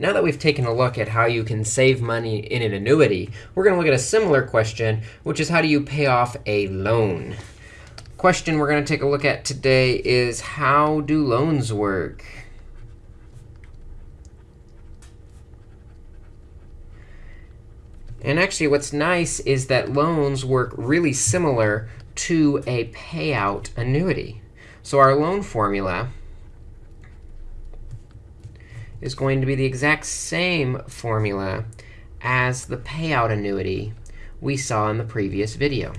Now that we've taken a look at how you can save money in an annuity, we're going to look at a similar question, which is how do you pay off a loan? Question we're going to take a look at today is how do loans work? And actually, what's nice is that loans work really similar to a payout annuity. So our loan formula is going to be the exact same formula as the payout annuity we saw in the previous video.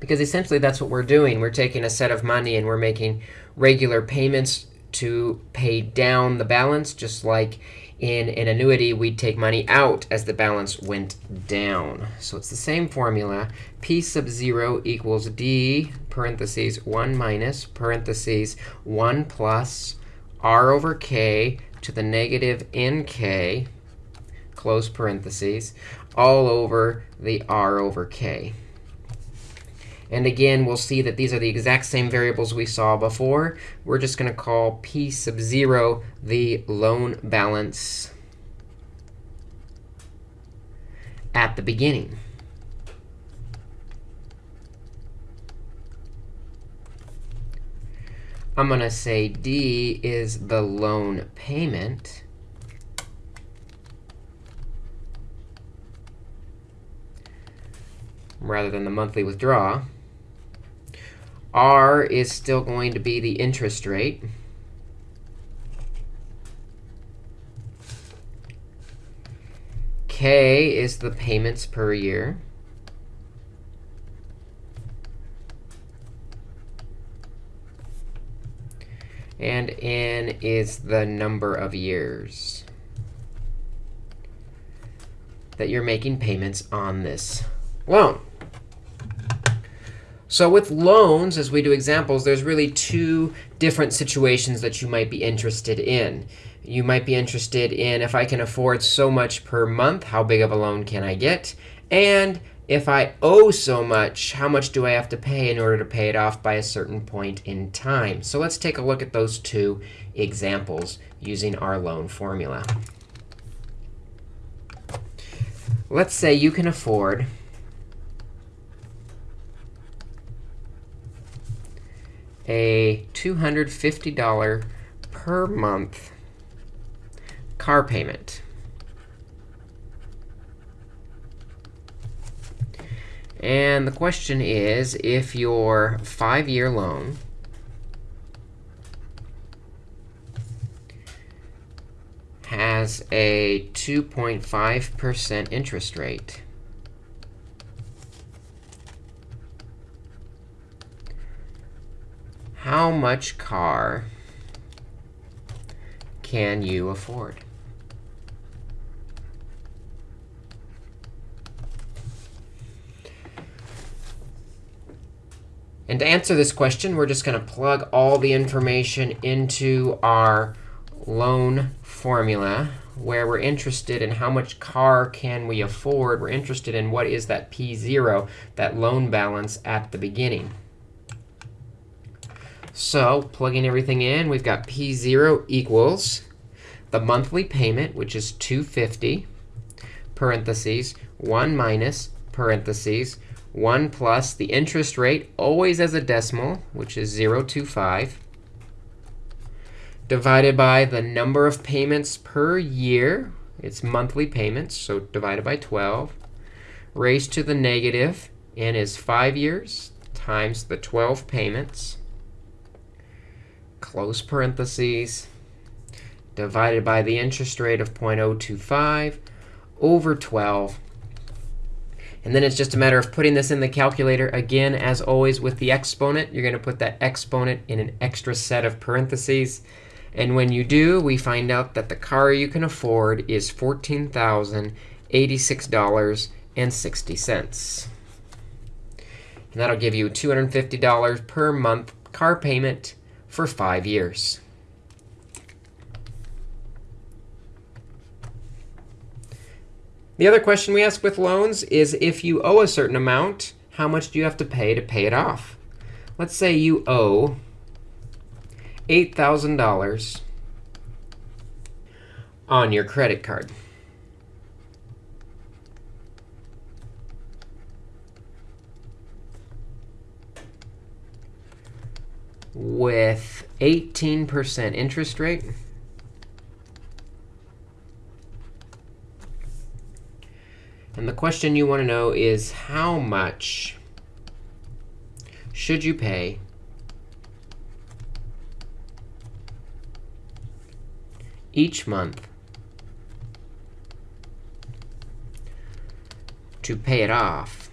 Because essentially, that's what we're doing. We're taking a set of money, and we're making regular payments to pay down the balance, just like in an annuity, we'd take money out as the balance went down. So it's the same formula. P sub 0 equals d parentheses 1 minus parentheses 1 plus r over k to the negative nk, close parentheses, all over the r over k. And again, we'll see that these are the exact same variables we saw before. We're just going to call p sub 0 the loan balance at the beginning. I'm going to say D is the loan payment. rather than the monthly withdrawal. R is still going to be the interest rate. K is the payments per year. And N is the number of years that you're making payments on this loan. So with loans, as we do examples, there's really two different situations that you might be interested in. You might be interested in if I can afford so much per month, how big of a loan can I get? And if I owe so much, how much do I have to pay in order to pay it off by a certain point in time? So let's take a look at those two examples using our loan formula. Let's say you can afford a $250 per month car payment. And the question is, if your five-year loan has a 2.5% interest rate, how much car can you afford? And to answer this question, we're just going to plug all the information into our loan formula, where we're interested in how much car can we afford. We're interested in what is that P0, that loan balance at the beginning. So plugging everything in, we've got P0 equals the monthly payment, which is 250, parentheses, 1 minus, parentheses, 1 plus the interest rate, always as a decimal, which is 0.25, divided by the number of payments per year. It's monthly payments, so divided by 12, raised to the negative, n is 5 years times the 12 payments close parentheses, divided by the interest rate of 0.025 over 12. And then it's just a matter of putting this in the calculator. Again, as always with the exponent, you're going to put that exponent in an extra set of parentheses. And when you do, we find out that the car you can afford is $14,086.60. And that'll give you $250 per month car payment for five years. The other question we ask with loans is if you owe a certain amount, how much do you have to pay to pay it off? Let's say you owe $8,000 on your credit card. With 18% interest rate. And the question you want to know is how much should you pay each month to pay it off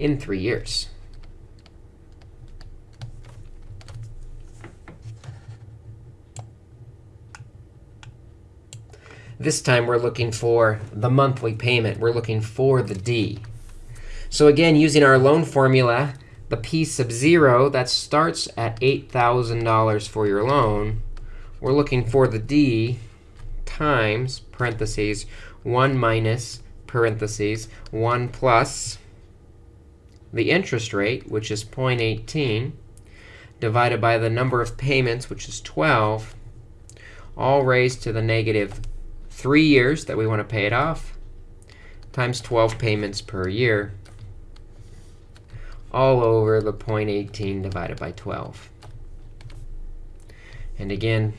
in three years. This time we're looking for the monthly payment. We're looking for the D. So again, using our loan formula, the P sub 0, that starts at $8,000 for your loan, we're looking for the D times, parentheses, 1 minus, parentheses, 1 plus the interest rate, which is 0.18, divided by the number of payments, which is 12, all raised to the negative 3 years that we want to pay it off, times 12 payments per year, all over the 0.18 divided by 12. And again,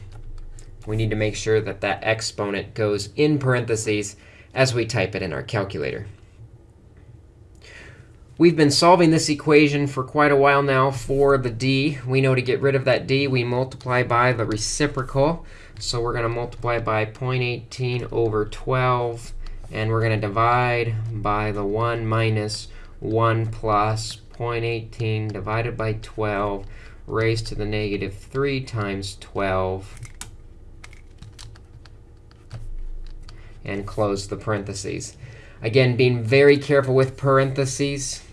we need to make sure that that exponent goes in parentheses as we type it in our calculator. We've been solving this equation for quite a while now for the d. We know to get rid of that d, we multiply by the reciprocal. So we're going to multiply by 0.18 over 12. And we're going to divide by the 1 minus 1 plus 0.18 divided by 12 raised to the negative 3 times 12. And close the parentheses. Again, being very careful with parentheses.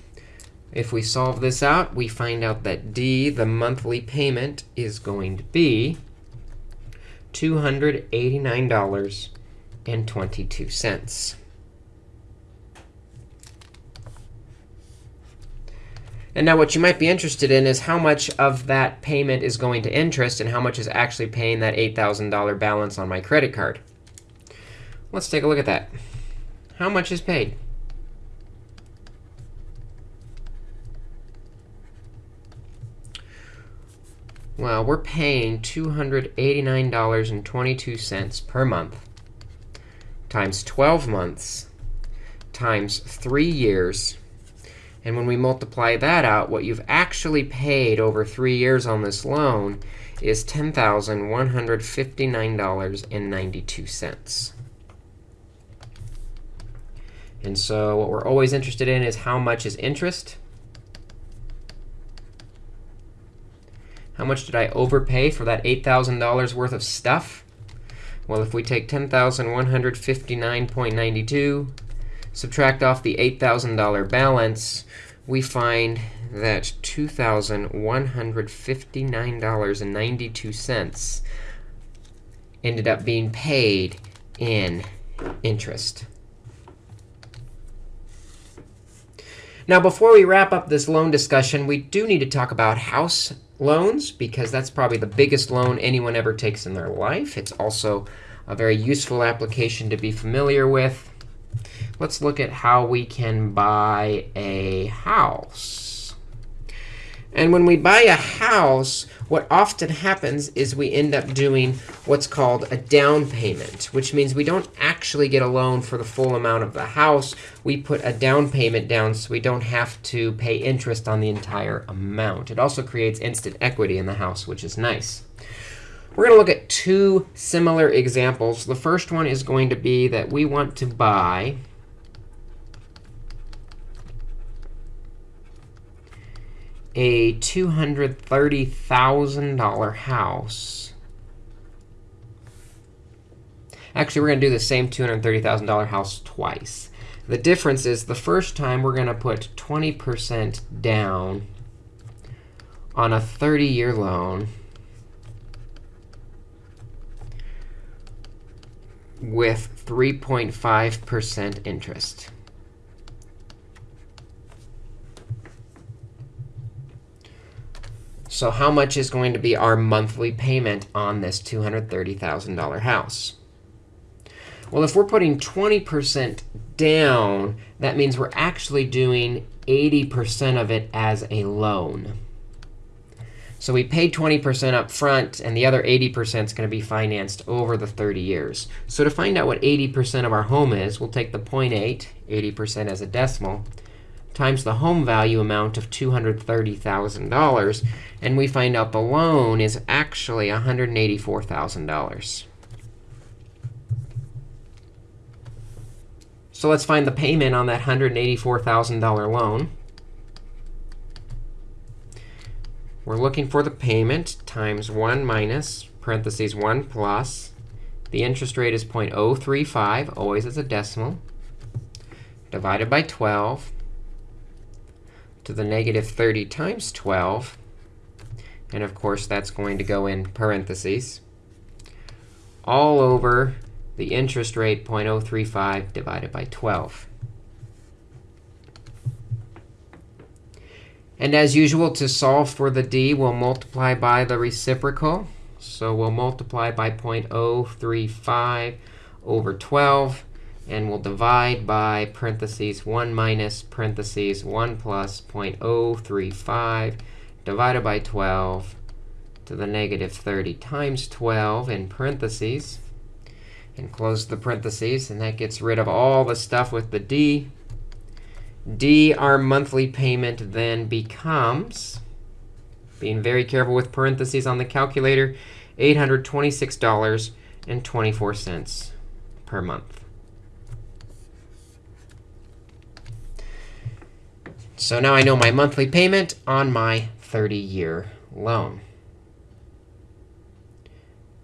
If we solve this out, we find out that D, the monthly payment, is going to be $289.22. And now what you might be interested in is how much of that payment is going to interest and how much is actually paying that $8,000 balance on my credit card. Let's take a look at that. How much is paid? Well, we're paying $289.22 per month times 12 months times 3 years. And when we multiply that out, what you've actually paid over 3 years on this loan is $10,159.92. And so what we're always interested in is how much is interest. How much did I overpay for that $8,000 worth of stuff? Well, if we take 10,159.92, subtract off the $8,000 balance, we find that $2,159.92 ended up being paid in interest. Now, before we wrap up this loan discussion, we do need to talk about house loans, because that's probably the biggest loan anyone ever takes in their life. It's also a very useful application to be familiar with. Let's look at how we can buy a house. And when we buy a house, what often happens is we end up doing what's called a down payment, which means we don't actually get a loan for the full amount of the house. We put a down payment down so we don't have to pay interest on the entire amount. It also creates instant equity in the house, which is nice. We're going to look at two similar examples. The first one is going to be that we want to buy a $230,000 house. Actually, we're going to do the same $230,000 house twice. The difference is the first time we're going to put 20% down on a 30-year loan with 3.5% interest. So how much is going to be our monthly payment on this $230,000 house? Well, if we're putting 20% down, that means we're actually doing 80% of it as a loan. So we paid 20% up front, and the other 80% is going to be financed over the 30 years. So to find out what 80% of our home is, we'll take the 0.8, 80% as a decimal, times the home value amount of $230,000, and we find out the loan is actually $184,000. So let's find the payment on that $184,000 loan. We're looking for the payment times 1 minus, parentheses 1 plus. The interest rate is 0.035, always as a decimal, divided by 12 to the negative 30 times 12. And of course, that's going to go in parentheses all over the interest rate 0.035 divided by 12. And as usual, to solve for the d, we'll multiply by the reciprocal. So we'll multiply by 0.035 over 12. And we'll divide by parentheses 1 minus parentheses 1 plus 0.035 divided by 12 to the negative 30 times 12 in parentheses. And close the parentheses. And that gets rid of all the stuff with the d. d, our monthly payment, then becomes, being very careful with parentheses on the calculator, $826.24 per month. So now I know my monthly payment on my 30-year loan.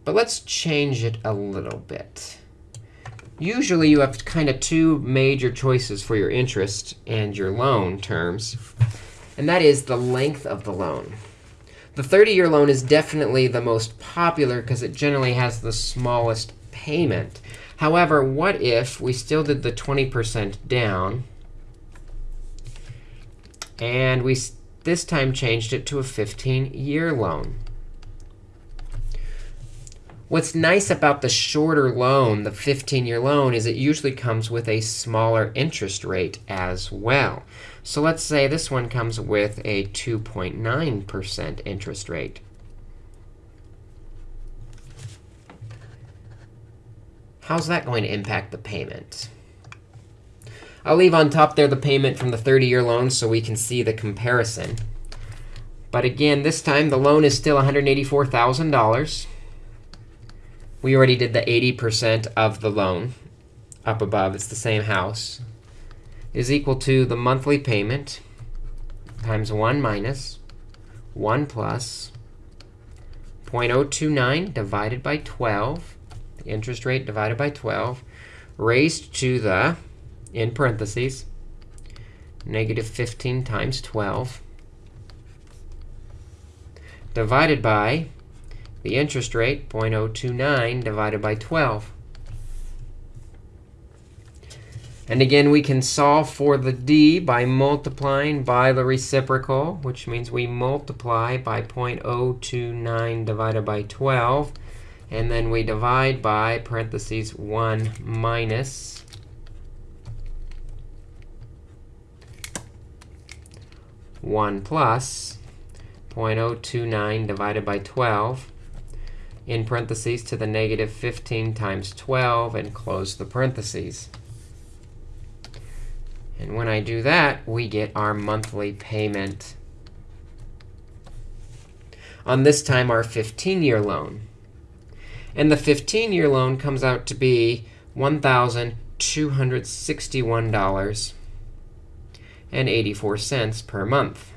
But let's change it a little bit. Usually, you have kind of two major choices for your interest and your loan terms. And that is the length of the loan. The 30-year loan is definitely the most popular because it generally has the smallest payment. However, what if we still did the 20% down and we this time changed it to a 15-year loan. What's nice about the shorter loan, the 15-year loan, is it usually comes with a smaller interest rate as well. So let's say this one comes with a 2.9% interest rate. How's that going to impact the payment? I'll leave on top there the payment from the 30-year loan so we can see the comparison. But again, this time the loan is still $184,000. We already did the 80% of the loan up above. It's the same house. Is equal to the monthly payment times 1 minus 1 plus 0.029 divided by 12, the interest rate divided by 12, raised to the in parentheses, negative 15 times 12, divided by the interest rate, 0.029 divided by 12. And again, we can solve for the d by multiplying by the reciprocal, which means we multiply by 0.029 divided by 12. And then we divide by parentheses 1 minus 1 plus 0.029 divided by 12 in parentheses to the negative 15 times 12 and close the parentheses. And when I do that, we get our monthly payment on this time our 15-year loan. And the 15-year loan comes out to be $1,261 and 84 cents per month.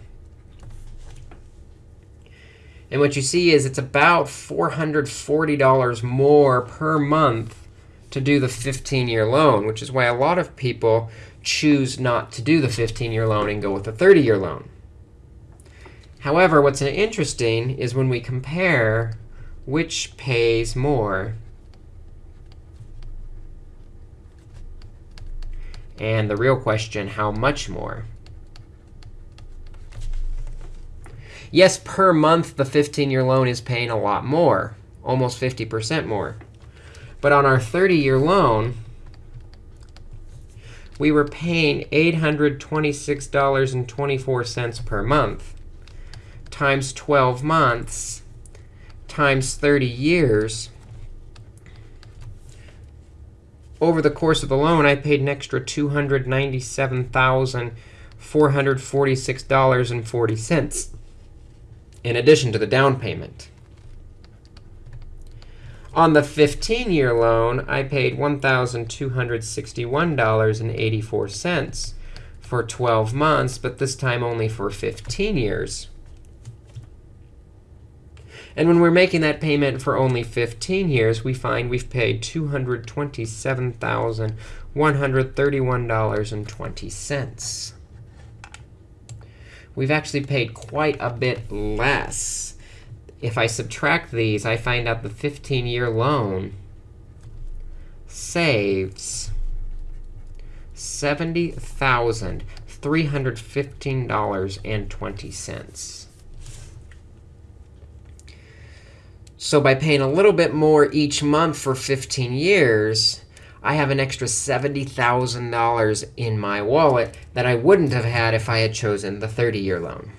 And what you see is it's about $440 more per month to do the 15-year loan, which is why a lot of people choose not to do the 15-year loan and go with the 30-year loan. However, what's interesting is when we compare which pays more. And the real question, how much more? Yes, per month, the 15-year loan is paying a lot more, almost 50% more. But on our 30-year loan, we were paying $826.24 per month times 12 months times 30 years. Over the course of the loan, I paid an extra $297,446.40 in addition to the down payment. On the 15-year loan, I paid $1,261.84 for 12 months, but this time only for 15 years. And when we're making that payment for only 15 years, we find we've paid $227,131.20. We've actually paid quite a bit less. If I subtract these, I find out the 15-year loan saves $70,315.20. So by paying a little bit more each month for 15 years, I have an extra $70,000 in my wallet that I wouldn't have had if I had chosen the 30-year loan.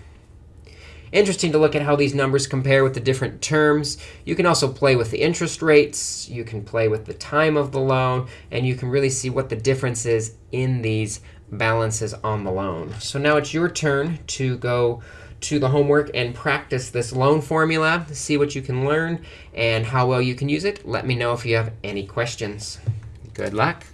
Interesting to look at how these numbers compare with the different terms. You can also play with the interest rates. You can play with the time of the loan. And you can really see what the difference is in these balances on the loan. So now it's your turn to go to the homework and practice this loan formula, see what you can learn and how well you can use it. Let me know if you have any questions. Good luck.